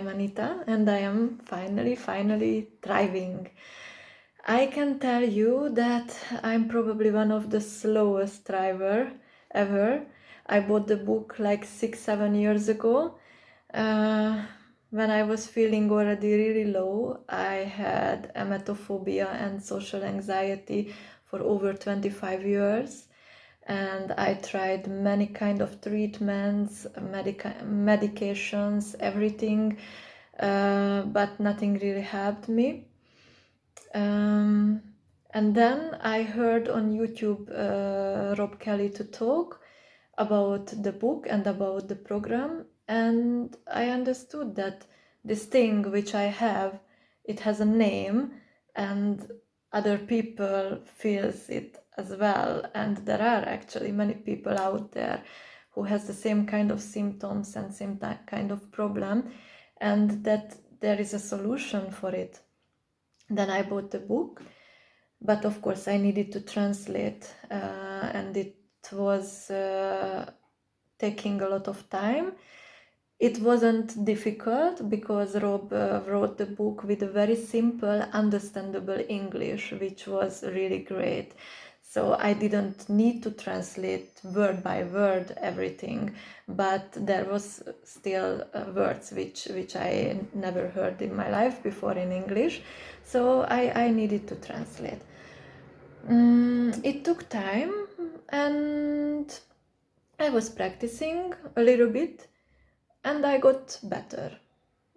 I'm Anita and I am finally, finally thriving. I can tell you that I'm probably one of the slowest thriver ever. I bought the book like six, seven years ago. Uh, when I was feeling already really low, I had emetophobia and social anxiety for over 25 years and I tried many kind of treatments, medica medications, everything, uh, but nothing really helped me. Um, and then I heard on YouTube uh, Rob Kelly to talk about the book and about the program and I understood that this thing which I have, it has a name and other people feels it as well. And there are actually many people out there who has the same kind of symptoms and same kind of problem and that there is a solution for it. Then i bought the book but of course i needed to translate uh, and it was uh, taking a lot of time. It wasn't difficult because Rob uh, wrote the book with a very simple, understandable English, which was really great. So I didn't need to translate word by word everything, but there was still uh, words which, which I never heard in my life before in English. So I, I needed to translate. Mm, it took time and I was practicing a little bit and I got better.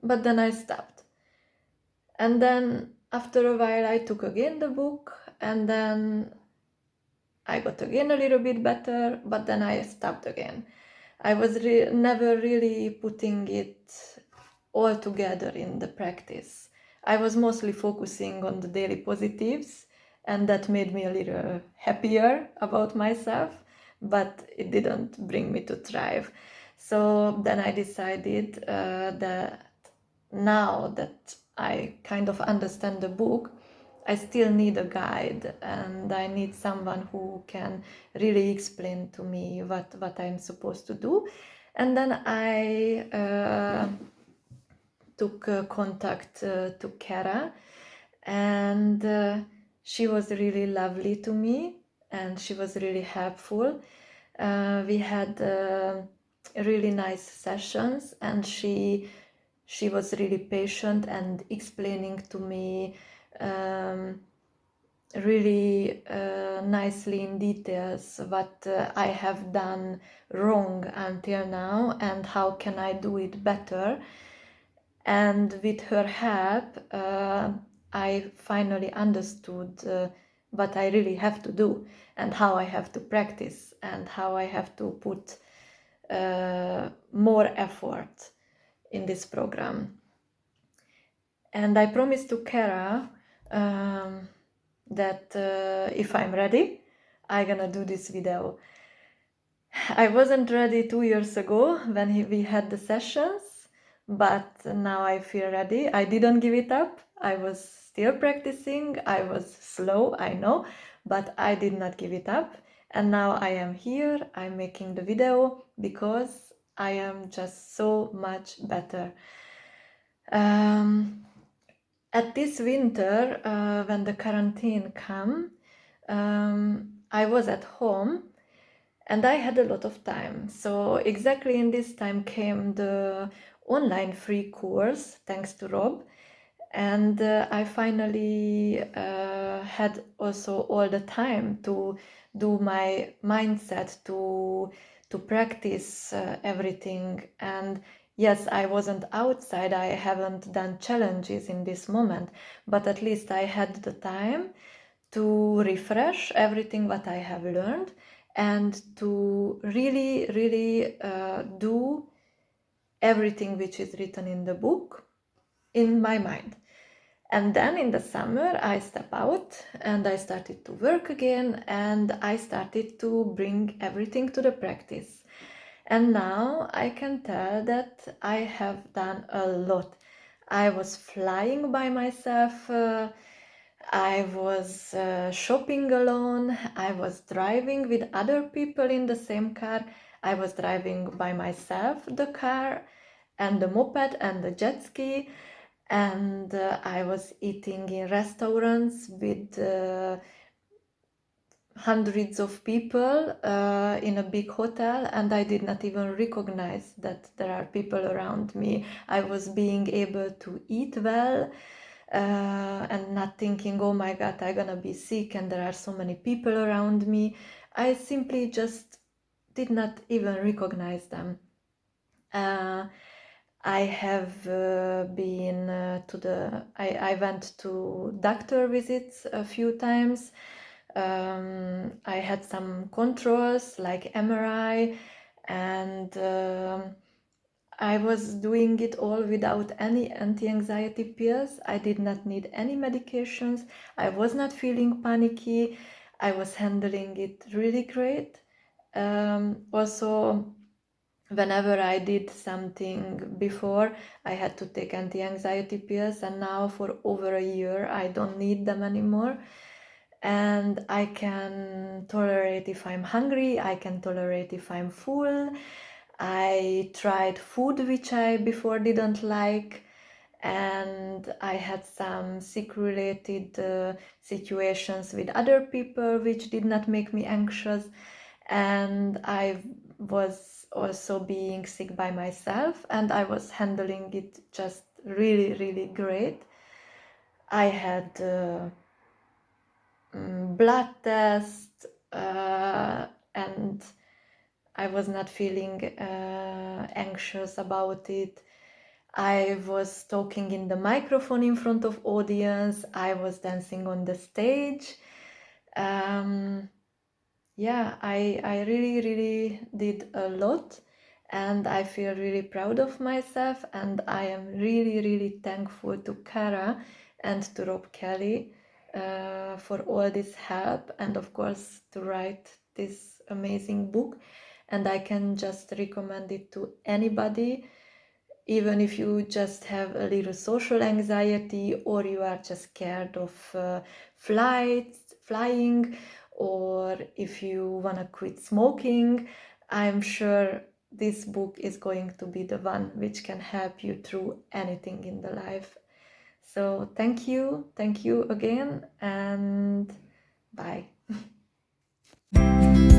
But then I stopped. And then after a while I took again the book and then I got again a little bit better, but then I stopped again. I was re never really putting it all together in the practice. I was mostly focusing on the daily positives and that made me a little happier about myself, but it didn't bring me to thrive. So then I decided uh, that now that I kind of understand the book, I still need a guide and I need someone who can really explain to me what, what I'm supposed to do. And then I uh, took uh, contact uh, to Kara and uh, she was really lovely to me and she was really helpful. Uh, we had really nice sessions and she she was really patient and explaining to me um, really uh, nicely in details what uh, I have done wrong until now and how can I do it better and with her help uh, I finally understood uh, what I really have to do and how I have to practice and how I have to put uh, more effort in this program. And I promised to Kara um, that uh, if I'm ready, I'm gonna do this video. I wasn't ready two years ago when he, we had the sessions, but now I feel ready. I didn't give it up. I was still practicing. I was slow, I know, but I did not give it up and now I am here, I'm making the video because I am just so much better. Um, at this winter, uh, when the quarantine came, um, I was at home and I had a lot of time. So exactly in this time came the online free course, thanks to Rob. And uh, I finally uh, had also all the time to do my mindset to to practice uh, everything and yes i wasn't outside i haven't done challenges in this moment but at least i had the time to refresh everything that i have learned and to really really uh, do everything which is written in the book in my mind and then in the summer, I step out and I started to work again and I started to bring everything to the practice. And now I can tell that I have done a lot. I was flying by myself, uh, I was uh, shopping alone, I was driving with other people in the same car, I was driving by myself the car and the moped and the jet ski and uh, I was eating in restaurants with uh, hundreds of people uh, in a big hotel and I did not even recognize that there are people around me. I was being able to eat well uh, and not thinking, oh my god, I'm gonna be sick and there are so many people around me. I simply just did not even recognize them. Uh, I have uh, been uh, to the, I, I went to doctor visits a few times um, I had some controls like MRI and um, I was doing it all without any anti-anxiety pills. I did not need any medications. I was not feeling panicky. I was handling it really great. Um, also, whenever I did something before, I had to take anti-anxiety pills and now for over a year I don't need them anymore and I can tolerate if I'm hungry, I can tolerate if I'm full. I tried food which I before didn't like and I had some sick related uh, situations with other people which did not make me anxious and I was also being sick by myself and I was handling it just really really great. I had uh, um, blood test uh, and I was not feeling uh, anxious about it. I was talking in the microphone in front of audience. I was dancing on the stage. Um, yeah, I, I really, really did a lot and I feel really proud of myself and I am really, really thankful to Kara and to Rob Kelly uh, for all this help and of course to write this amazing book. And I can just recommend it to anybody even if you just have a little social anxiety or you are just scared of uh, flights flying or if you want to quit smoking I'm sure this book is going to be the one which can help you through anything in the life so thank you, thank you again, and bye.